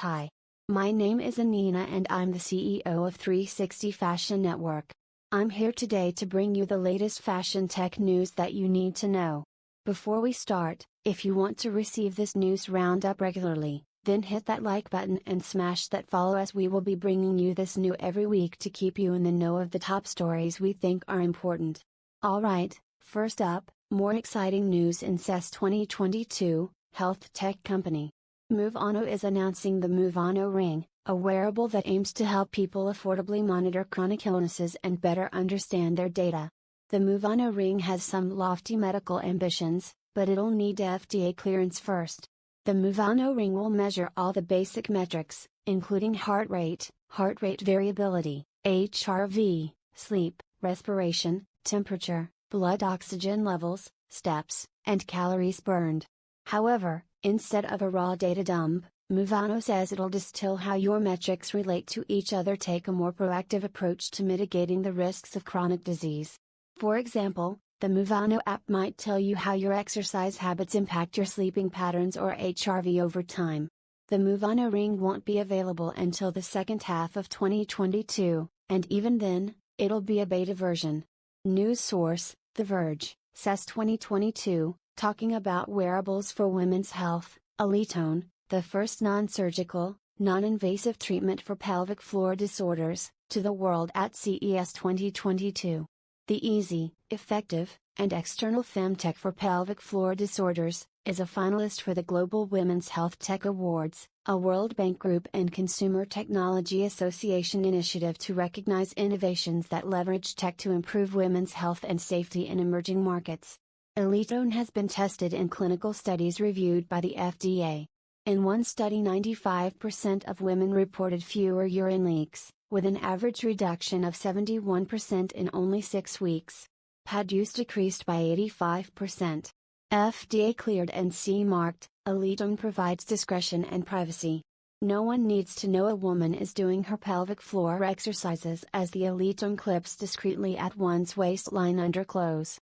Hi. My name is Anina and I'm the CEO of 360 Fashion Network. I'm here today to bring you the latest fashion tech news that you need to know. Before we start, if you want to receive this news roundup regularly, then hit that like button and smash that follow as we will be bringing you this new every week to keep you in the know of the top stories we think are important. Alright, first up, more exciting news in CES 2022, health tech company. Movano is announcing the Movano Ring, a wearable that aims to help people affordably monitor chronic illnesses and better understand their data. The Movano Ring has some lofty medical ambitions, but it'll need FDA clearance first. The Movano Ring will measure all the basic metrics, including heart rate, heart rate variability, HRV, sleep, respiration, temperature, blood oxygen levels, steps, and calories burned. However, Instead of a raw data dump, Movano says it'll distill how your metrics relate to each other, take a more proactive approach to mitigating the risks of chronic disease. For example, the Movano app might tell you how your exercise habits impact your sleeping patterns or HRV over time. The Movano Ring won't be available until the second half of 2022, and even then, it'll be a beta version. News source The Verge, CES 2022, talking about wearables for women's health, Elitone, the first non surgical, non invasive treatment for pelvic floor disorders, to the world at CES 2022. The easy, effective, and external femtech for pelvic floor disorders, is a finalist for the Global Women's Health Tech Awards, a World Bank Group and Consumer Technology Association initiative to recognize innovations that leverage tech to improve women's health and safety in emerging markets. Elitone has been tested in clinical studies reviewed by the FDA. In one study 95% of women reported fewer urine leaks, with an average reduction of 71% in only 6 weeks. Pad use decreased by 85%. FDA cleared and CE marked, Elitone provides discretion and privacy. No one needs to know a woman is doing her pelvic floor exercises as the Elitone clips discreetly at one's waistline under clothes.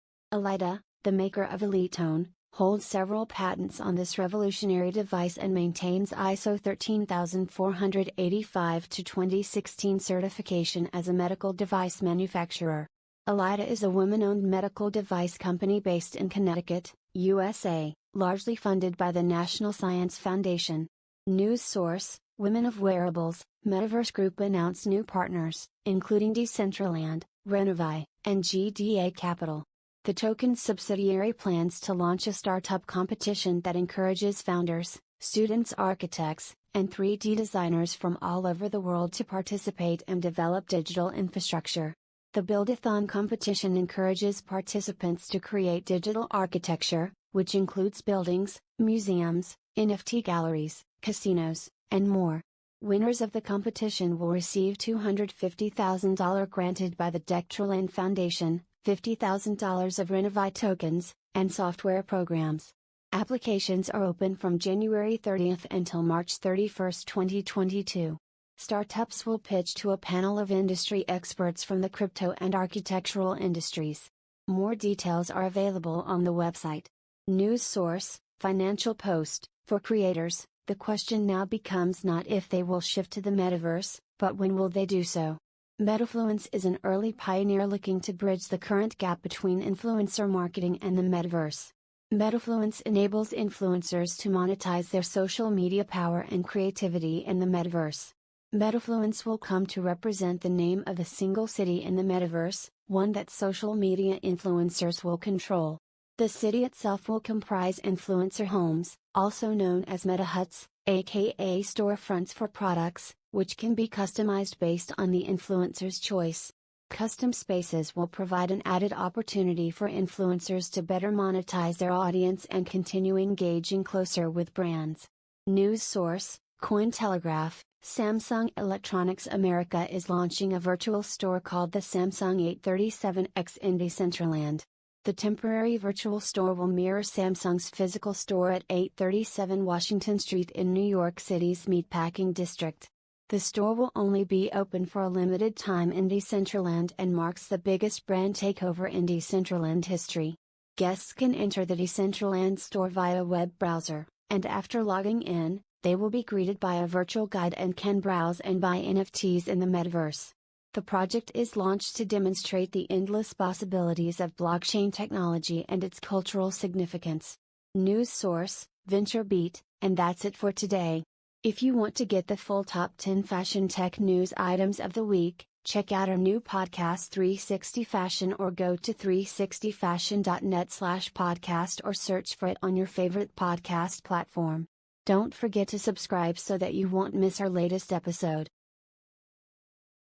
The maker of Elitone, holds several patents on this revolutionary device and maintains ISO 13485 to 2016 certification as a medical device manufacturer. Elidah is a woman-owned medical device company based in Connecticut, USA, largely funded by the National Science Foundation. News source, Women of Wearables, Metaverse Group announced new partners, including Decentraland, Renovai, and GDA Capital. The token's subsidiary plans to launch a startup competition that encourages founders, students, architects, and 3D designers from all over the world to participate and develop digital infrastructure. The Buildathon competition encourages participants to create digital architecture, which includes buildings, museums, NFT galleries, casinos, and more. Winners of the competition will receive $250,000 granted by the Decentraland Foundation, $50,000 of Renovai tokens, and software programs. Applications are open from January 30th until March 31st, 2022. Startups will pitch to a panel of industry experts from the crypto and architectural industries. More details are available on the website. News source Financial Post For creators, the question now becomes not if they will shift to the metaverse, but when will they do so. Metafluence is an early pioneer looking to bridge the current gap between influencer marketing and the metaverse. Metafluence enables influencers to monetize their social media power and creativity in the metaverse. Metafluence will come to represent the name of a single city in the metaverse, one that social media influencers will control. The city itself will comprise influencer homes, also known as meta huts, aka storefronts for products, which can be customized based on the influencer's choice. Custom spaces will provide an added opportunity for influencers to better monetize their audience and continue engaging closer with brands. News source Cointelegraph Samsung Electronics America is launching a virtual store called the Samsung 837X in Decentraland. The temporary virtual store will mirror Samsung's physical store at 837 Washington Street in New York City's Meatpacking District. The store will only be open for a limited time in Decentraland and marks the biggest brand takeover in Decentraland history. Guests can enter the Decentraland store via web browser, and after logging in, They will be greeted by a virtual guide and can browse and buy NFTs in the metaverse. The project is launched to demonstrate the endless possibilities of blockchain technology and its cultural significance. News source, VentureBeat, and that's it for today. If you want to get the full top 10 fashion tech news items of the week, check out our new podcast 360 Fashion or go to 360fashion.net slash podcast or search for it on your favorite podcast platform. Don't forget to subscribe so that you won't miss our latest episode.